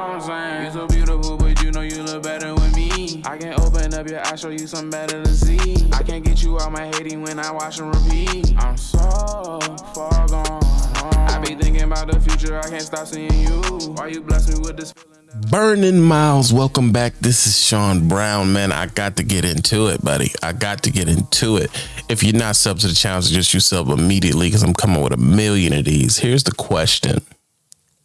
what I'm saying? You so beautiful, but you know you look better with me. I can open up your eyes, show you something better to see. I can't get you out my hating when I watch and repeat. I'm so far gone. I be thinking about the future, I can't stop seeing you. Why you bless me with this feeling? Burning Miles, welcome back. This is Sean Brown, man. I got to get into it, buddy. I got to get into it. If you're not sub to the channel, just you sub immediately because I'm coming with a million of these. Here's the question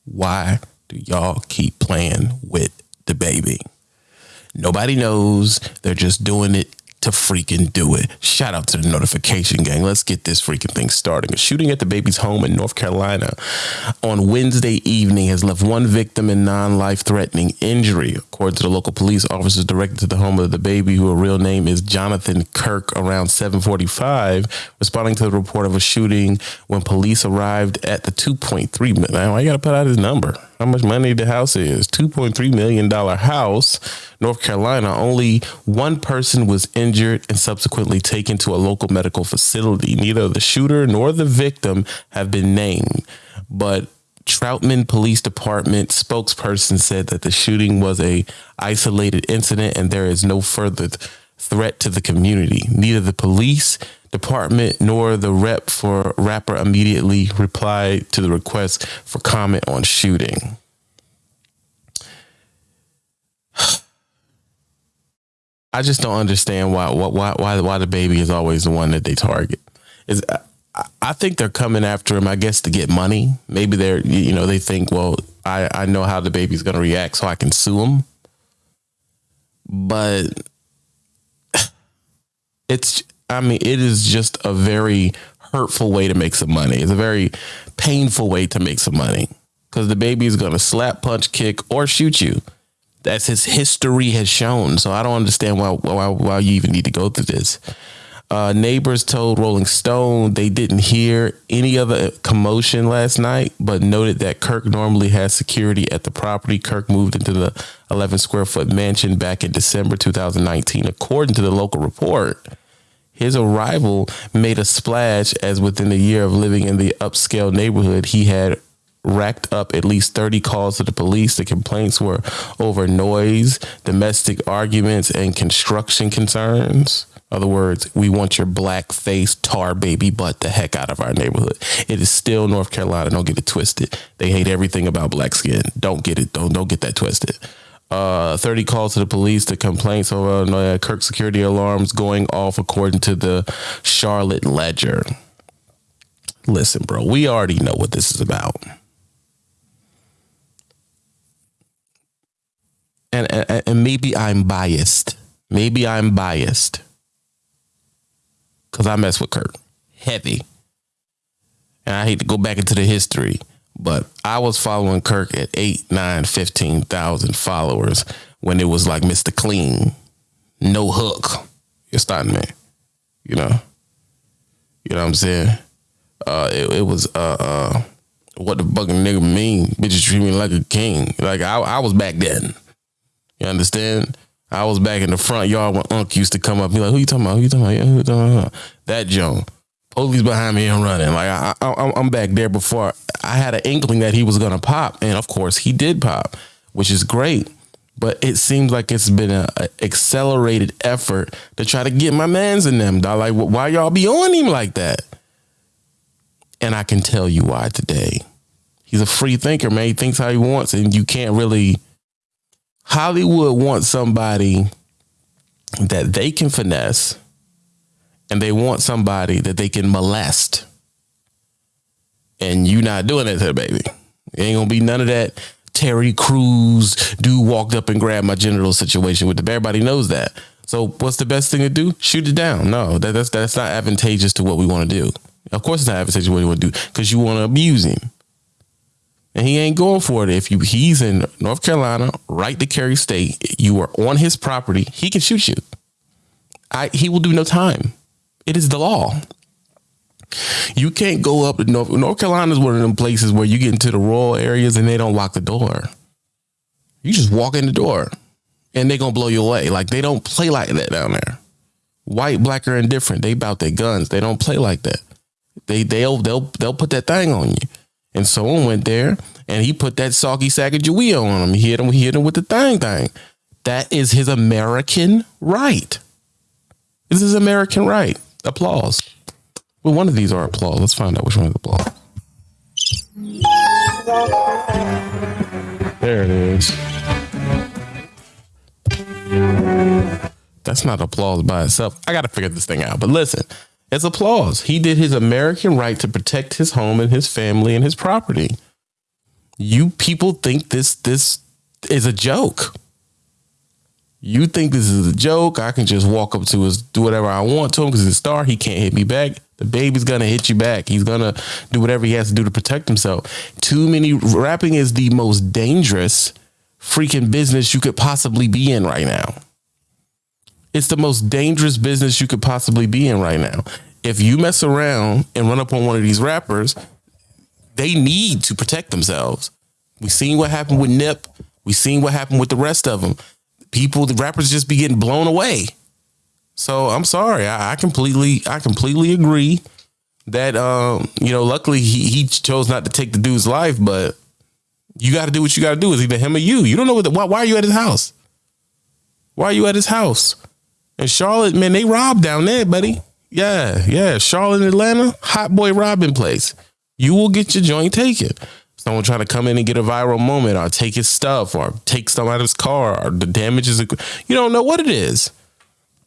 Why do y'all keep playing with DaBaby? Nobody knows. They're just doing it to freaking do it. Shout out to the notification gang. Let's get this freaking thing starting. A shooting at DaBaby's home in North Carolina on Wednesday evening has left one victim in non-life threatening injury. According to the local police, officers directed to the home of DaBaby, who a real name is Jonathan Kirk, around 745, responding to the report of a shooting when police arrived at the 2.3 million. I gotta put out his number. How much money the house is? $2.3 million house North Carolina, only one person was injured and subsequently taken to a local medical facility. Neither the shooter nor the victim have been named, but Troutman Police Department spokesperson said that the shooting was a isolated incident and there is no further th threat to the community. Neither the police department nor the rep for rapper immediately replied to the request for comment on shooting. I just don't understand why why why why DaBaby is always the one that they target. Is I think they're coming after him, I guess, to get money. Maybe they're you know they think, well, I I know how DaBaby's going to react, so I can sue him. But it's I mean, it is just a very hurtful way to make some money. It's a very painful way to make some money because DaBaby is going to slap, punch, kick, or shoot you that's his history has shown. So I don't understand why why, why you even need to go through this. Uh, neighbors told Rolling Stone they didn't hear any other commotion last night, but noted that Kirk normally has security at the property. Kirk moved into the 11 square foot mansion back in December 2019, according to the local report. His arrival made a splash as within a year of living in the upscale neighborhood, he had racked up at least 30 calls to the police. The complaints were over noise, domestic arguments, and construction concerns. Other words, we want your black face tar baby butt the heck out of our neighborhood. It is still North Carolina. Don't get it twisted. They hate everything about black skin. Don't get it. Don't don't get that twisted. Uh, 30 calls to the police to complaints over uh, Kirk security alarms going off according to the Charlotte Ledger. Listen, bro, we already know what this is about. and, and, and maybe I'm biased. Maybe I'm biased because I mess with Kirk heavy. And I hate to go back into the history, but I was following Kirk at eight, nine, 15,000 followers when it was like Mr. Clean, no hook. You're starting me, you know, you know what I'm saying? Uh, it, it was, uh, uh, what the fucking nigga mean? Bitches treat me like a king. Like I, I was back then. You understand? I was back in the front yard when Unc used to come up. Be like, "Who you talking about? Who you talking about? Who you talking about?" That Joan. Police behind me and running. Like I, I, I'm back there before I had an inkling that he was gonna pop, and of course he did pop, which is great. But it seems like it's been an accelerated effort to try to get my man's in them. Like, why y'all be on him like that? And I can tell you why today. He's a free thinker, man. He thinks how he wants, and you can't really Hollywood wants somebody that they can finesse and they want somebody that they can molest. And you not doing that to DaBaby. It ain't gonna be none of that Terry Crews dude walked up and grabbed my genital situation with the everybody knows that. So what's the best thing to do? Shoot it down. No, that, that's that's not advantageous to what we want to do. Of course it's not advantageous to what you want to do because you want to abuse him and he ain't going for it. If you he's in North Carolina, right to Cary State, you are on his property, he can shoot you. I he will do no time. It is the law. You can't go up to North North Carolina is one of them places where you get into the rural areas and they don't lock the door. You just walk in the door and they're gonna blow you away. Like they don't play like that down there. White, black, or indifferent. They bout their guns. They don't play like that. They they'll they'll they'll put that thing on you. And someone went there and he put that soggy sack of Jawea on him. He hit him, he hit him with the thing thing. That is his American right. This is American right. Applause. Well, one of these are applause. Let's find out which one is applause. There it is. That's not applause by itself. I got to figure this thing out. But listen, it's applause. He did his American right to protect his home and his family and his property. You people think this this is a joke. You think this is a joke? I can just walk up to his, do whatever I want to him because he's a star. He can't hit me back. DaBaby's gonna hit you back. He's gonna do whatever he has to do to protect himself. Too many rapping is the most dangerous freaking business you could possibly be in right now. It's the most dangerous business you could possibly be in right now. If you mess around and run up on one of these rappers, they need to protect themselves. We've seen what happened with Nip. We've seen what happened with the rest of them. People, the rappers just be getting blown away. So I'm sorry. I, I completely, I completely agree that um, you know, luckily he he chose not to take the dude's life, but you got to do what you got to do. Is either him or you. You don't know what. The, why, why are you at his house? Why are you at his house? And Charlotte, man, they robbed down there, buddy. Yeah, yeah. Charlotte, Atlanta, hot boy robbing place. You will get your joint taken. Someone trying to come in and get a viral moment or take his stuff or take stuff out of his car or the damages. You don't know what it is.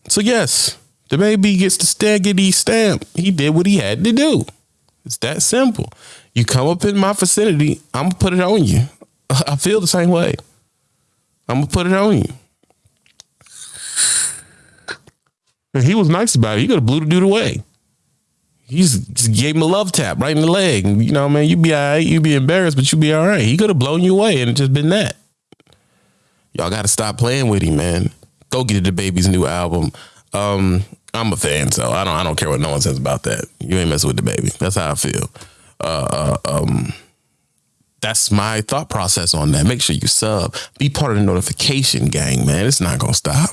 So yes, DaBaby gets the Staggity stamp. He did what he had to do. It's that simple. You come up in my vicinity, I'm gonna put it on you. I feel the same way. I'm gonna put it on you. And he was nice about it. He could have blew the dude away. He just gave him a love tap right in the leg. You know, man, you be all right. You be embarrassed, but you'd be all right. He could have blown you away and just been that. Y'all got to stop playing with him, man. Go get DaBaby's new album. Um, I'm a fan, so I don't. I don't care what no one says about that. You ain't messing with DaBaby. That's how I feel. Uh, uh, um, that's my thought process on that. Make sure you sub. Be part of the notification gang, man. It's not gonna stop.